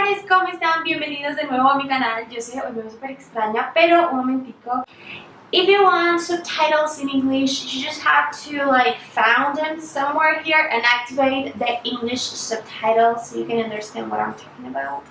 amores, ¿cómo están? Bienvenidos de nuevo a mi canal. Yo sé, hoy me veo súper extraña, pero un momentico. If you want subtitles in English, you just have to like found them somewhere here and activate the English subtitles so you can understand what I'm talking about.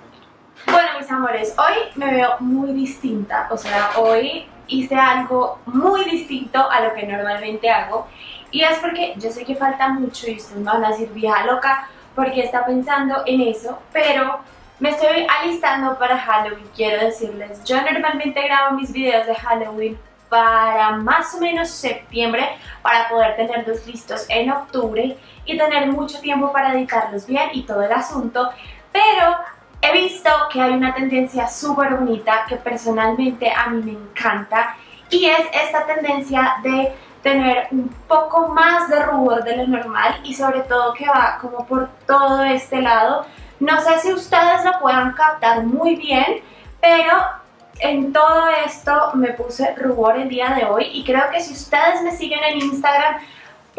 Bueno, mis amores, hoy me veo muy distinta, o sea, hoy hice algo muy distinto a lo que normalmente hago y es porque yo sé que falta mucho y ustedes me van a decir vieja loca porque está pensando en eso, pero me estoy alistando para Halloween, quiero decirles. Yo normalmente grabo mis videos de Halloween para más o menos septiembre para poder tenerlos listos en octubre y tener mucho tiempo para editarlos bien y todo el asunto, pero he visto que hay una tendencia súper bonita que personalmente a mí me encanta y es esta tendencia de tener un poco más de rubor de lo normal y sobre todo que va como por todo este lado. No sé si ustedes lo puedan captar muy bien, pero en todo esto me puse rubor el día de hoy y creo que si ustedes me siguen en Instagram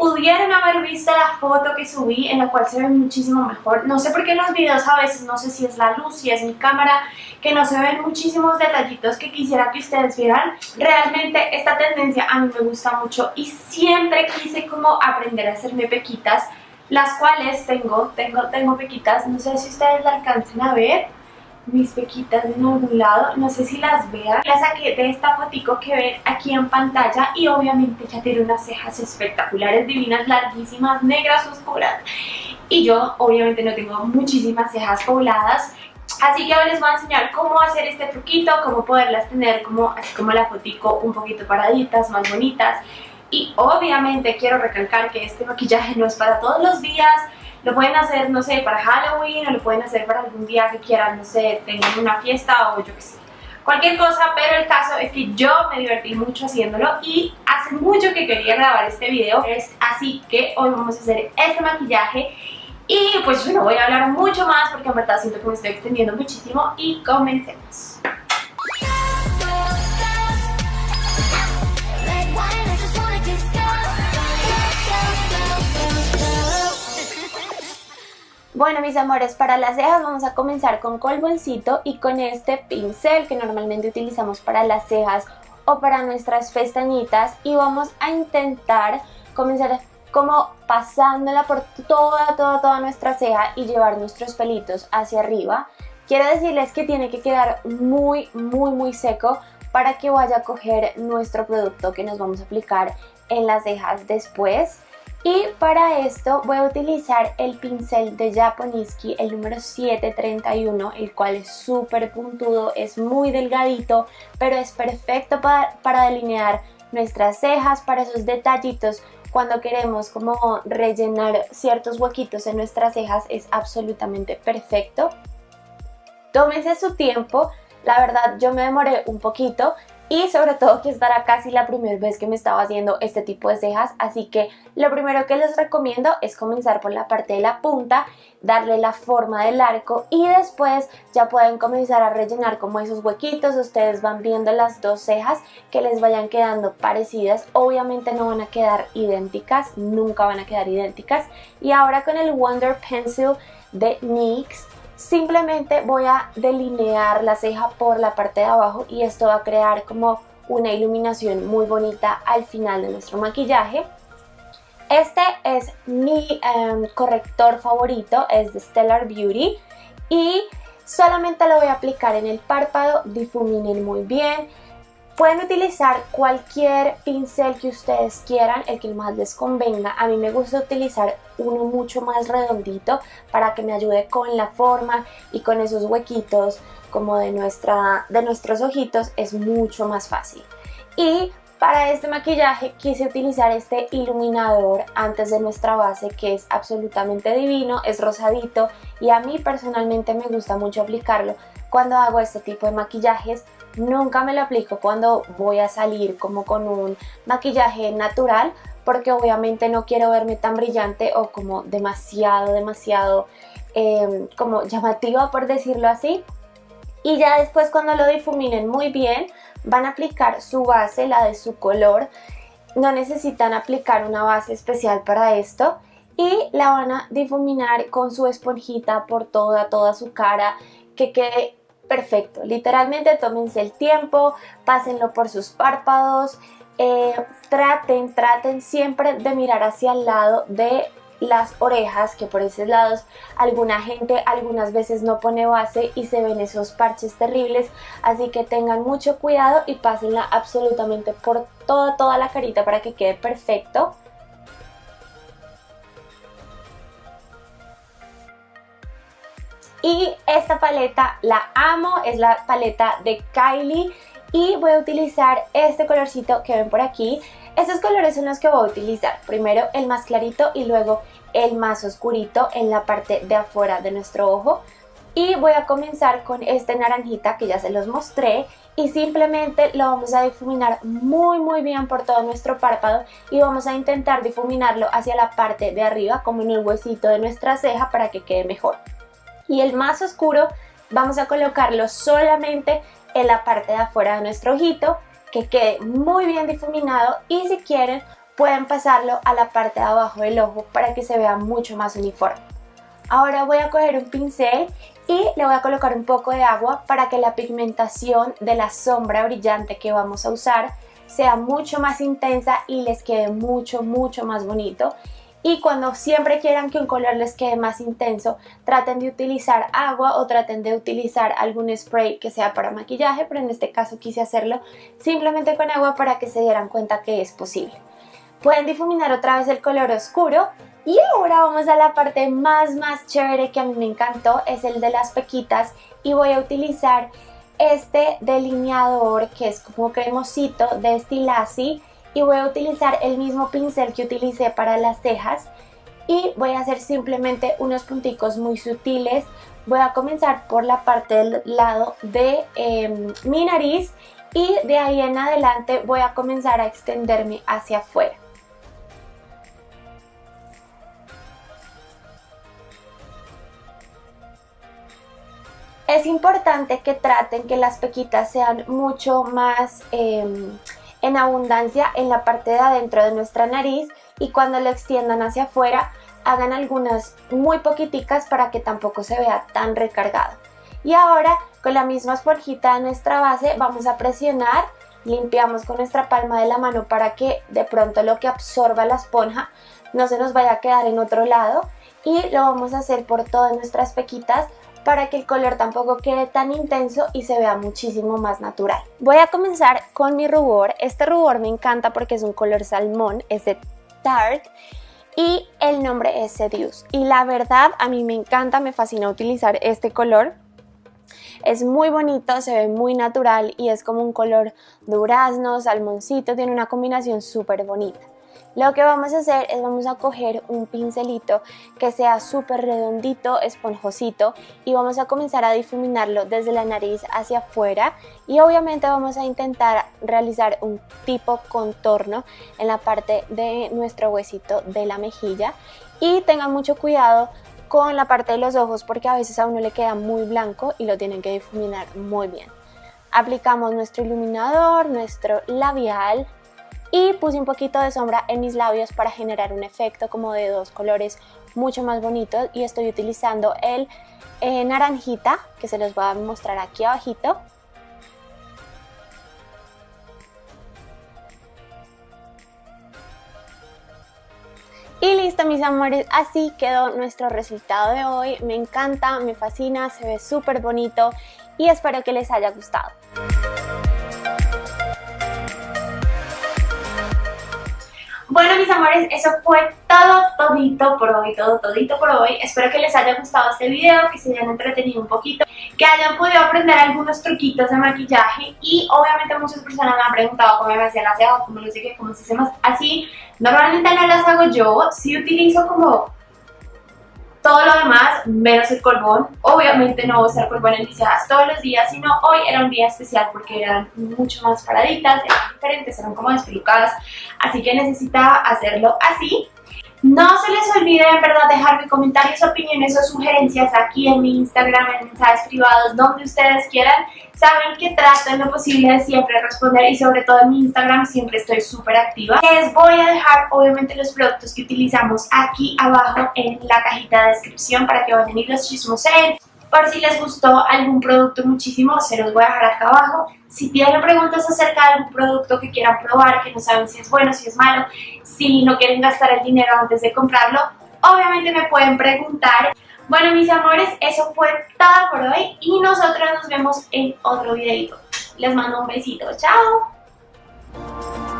pudieron haber visto la foto que subí en la cual se ve muchísimo mejor. No sé por qué en los videos a veces, no sé si es la luz, si es mi cámara, que no se ven muchísimos detallitos que quisiera que ustedes vieran. Realmente esta tendencia a mí me gusta mucho y siempre quise como aprender a hacerme pequitas, las cuales tengo, tengo, tengo pequitas, no sé si ustedes la alcancen a ver mis pequitas en algún lado, no sé si las vean. Las saqué de esta fotico que ven aquí en pantalla y obviamente ya tiene unas cejas espectaculares, divinas, larguísimas, negras, oscuras. Y yo obviamente no tengo muchísimas cejas pobladas, Así que hoy les voy a enseñar cómo hacer este truquito, cómo poderlas tener como, así como la fotico un poquito paraditas, más bonitas. Y obviamente quiero recalcar que este maquillaje no es para todos los días, lo pueden hacer, no sé, para Halloween o lo pueden hacer para algún día que quieran, no sé, tengan una fiesta o yo qué sé. Cualquier cosa, pero el caso es que yo me divertí mucho haciéndolo y hace mucho que quería grabar este video, así que hoy vamos a hacer este maquillaje y pues yo no voy a hablar mucho más porque en verdad siento que me estoy extendiendo muchísimo y comencemos. Bueno mis amores, para las cejas vamos a comenzar con colboncito y con este pincel que normalmente utilizamos para las cejas o para nuestras pestañitas y vamos a intentar comenzar como pasándola por toda, toda, toda nuestra ceja y llevar nuestros pelitos hacia arriba. Quiero decirles que tiene que quedar muy, muy, muy seco para que vaya a coger nuestro producto que nos vamos a aplicar en las cejas después. Y para esto voy a utilizar el pincel de Japoniski, el número 731, el cual es súper puntudo, es muy delgadito, pero es perfecto para, para delinear nuestras cejas, para esos detallitos cuando queremos como rellenar ciertos huequitos en nuestras cejas es absolutamente perfecto. Tómense su tiempo, la verdad yo me demoré un poquito y sobre todo que estará casi la primera vez que me estaba haciendo este tipo de cejas, así que lo primero que les recomiendo es comenzar por la parte de la punta, darle la forma del arco y después ya pueden comenzar a rellenar como esos huequitos, ustedes van viendo las dos cejas que les vayan quedando parecidas, obviamente no van a quedar idénticas, nunca van a quedar idénticas. Y ahora con el Wonder Pencil de NYX Simplemente voy a delinear la ceja por la parte de abajo y esto va a crear como una iluminación muy bonita al final de nuestro maquillaje. Este es mi em, corrector favorito, es de Stellar Beauty y solamente lo voy a aplicar en el párpado, difuminen muy bien. Pueden utilizar cualquier pincel que ustedes quieran, el que más les convenga. A mí me gusta utilizar uno mucho más redondito para que me ayude con la forma y con esos huequitos como de, nuestra, de nuestros ojitos es mucho más fácil. Y para este maquillaje quise utilizar este iluminador antes de nuestra base que es absolutamente divino, es rosadito y a mí personalmente me gusta mucho aplicarlo cuando hago este tipo de maquillajes. Nunca me lo aplico cuando voy a salir como con un maquillaje natural porque obviamente no quiero verme tan brillante o como demasiado, demasiado em, como llamativa por decirlo así. Y ya después cuando lo difuminen muy bien van a aplicar su base, la de su color. No necesitan aplicar una base especial para esto y la van a difuminar con su esponjita por toda, toda su cara que quede perfecto. Literalmente tómense el tiempo, pásenlo por sus párpados, eh, traten, traten siempre de mirar hacia el lado de las orejas, que por esos lados alguna gente algunas veces no pone base y se ven esos parches terribles, así que tengan mucho cuidado y pásenla absolutamente por toda, toda la carita para que quede perfecto. Y esta paleta la amo, es la paleta de Kylie y voy a utilizar este colorcito que ven por aquí. Estos colores son los que voy a utilizar, primero el más clarito y luego el más oscurito en la parte de afuera de nuestro ojo. Y voy a comenzar con este naranjita que ya se los mostré y simplemente lo vamos a difuminar muy muy bien por todo nuestro párpado y vamos a intentar difuminarlo hacia la parte de arriba como en el huesito de nuestra ceja para que quede mejor. Y el más oscuro vamos a colocarlo solamente en la parte de afuera de nuestro ojito que quede muy bien difuminado y si quieren pueden pasarlo a la parte de abajo del ojo para que se vea mucho más uniforme. Ahora voy a coger un pincel y le voy a colocar un poco de agua para que la pigmentación de la sombra brillante que vamos a usar sea mucho más intensa y les quede mucho mucho más bonito y cuando siempre quieran que un color les quede más intenso, traten de utilizar agua o traten de utilizar algún spray que sea para maquillaje, pero en este caso quise hacerlo simplemente con agua para que se dieran cuenta que es posible. Pueden difuminar otra vez el color oscuro y ahora vamos a la parte más más chévere que a mí me encantó, es el de las pequitas y voy a utilizar este delineador que es como cremosito de Stilasi y voy a utilizar el mismo pincel que utilicé para las cejas y voy a hacer simplemente unos punticos muy sutiles. Voy a comenzar por la parte del lado de em, mi nariz y de ahí en adelante voy a comenzar a extenderme hacia afuera. Es importante que traten que las pequitas sean mucho más em, en abundancia en la parte de adentro de nuestra nariz y cuando lo extiendan hacia afuera hagan algunas muy poquiticas para que tampoco se vea tan recargado. Y ahora con la misma esponjita de nuestra base vamos a presionar, limpiamos con nuestra palma de la mano para que de pronto lo que absorba la esponja no se nos vaya a quedar en otro lado y lo vamos a hacer por todas nuestras pequitas para que el color tampoco quede tan intenso y se vea muchísimo más natural. Voy a comenzar con mi rubor. Este rubor me encanta porque es un color salmón, es de Tarte y el nombre es Seduce. Y la verdad a mí me encanta, me fascina utilizar este color. Es muy bonito, se ve muy natural y es como un color durazno, salmoncito, tiene una combinación súper bonita. Lo que vamos a hacer es vamos a coger un pincelito que sea súper redondito, esponjosito y vamos a comenzar a difuminarlo desde la nariz hacia afuera y obviamente vamos a intentar realizar un tipo contorno en la parte de nuestro huesito de la mejilla y tengan mucho cuidado con la parte de los ojos porque a veces a uno le queda muy blanco y lo tienen que difuminar muy bien. Aplicamos nuestro iluminador, nuestro labial, y puse un poquito de sombra en mis labios para generar un efecto como de dos colores mucho más bonitos y estoy utilizando el eh, naranjita que se los voy a mostrar aquí abajito Y listo mis amores, así quedó nuestro resultado de hoy. Me encanta, me fascina, se ve súper bonito y espero que les haya gustado. Bueno, mis amores, eso fue todo, todito por hoy, todo, todito por hoy. Espero que les haya gustado este video, que se hayan entretenido un poquito, que hayan podido aprender algunos truquitos de maquillaje y obviamente muchas personas me han preguntado cómo me hacían las cejas, cómo no sé qué, cómo se hace más así. Normalmente no las hago yo, sí utilizo como todo lo demás, menos el colbón. Obviamente no voy a usar colbón en todos los días, sino hoy era un día especial porque eran mucho más paraditas, eran diferentes, eran como despelucadas. Así que necesitaba hacerlo así. No se les olvide en verdad dejarme comentarios, opiniones o sugerencias aquí en mi Instagram, en mensajes privados, donde ustedes quieran. Saben que trato en lo posible de siempre responder y sobre todo en mi Instagram siempre estoy súper activa. Les voy a dejar obviamente los productos que utilizamos aquí abajo en la cajita de descripción para que vayan y los chismoseen. Por si les gustó algún producto muchísimo, se los voy a dejar acá abajo. Si tienen preguntas acerca de algún producto que quieran probar, que no saben si es bueno, si es malo, si no quieren gastar el dinero antes de comprarlo, obviamente me pueden preguntar. Bueno, mis amores, eso fue todo por hoy y nosotros nos vemos en otro videito. Les mando un besito. ¡Chao!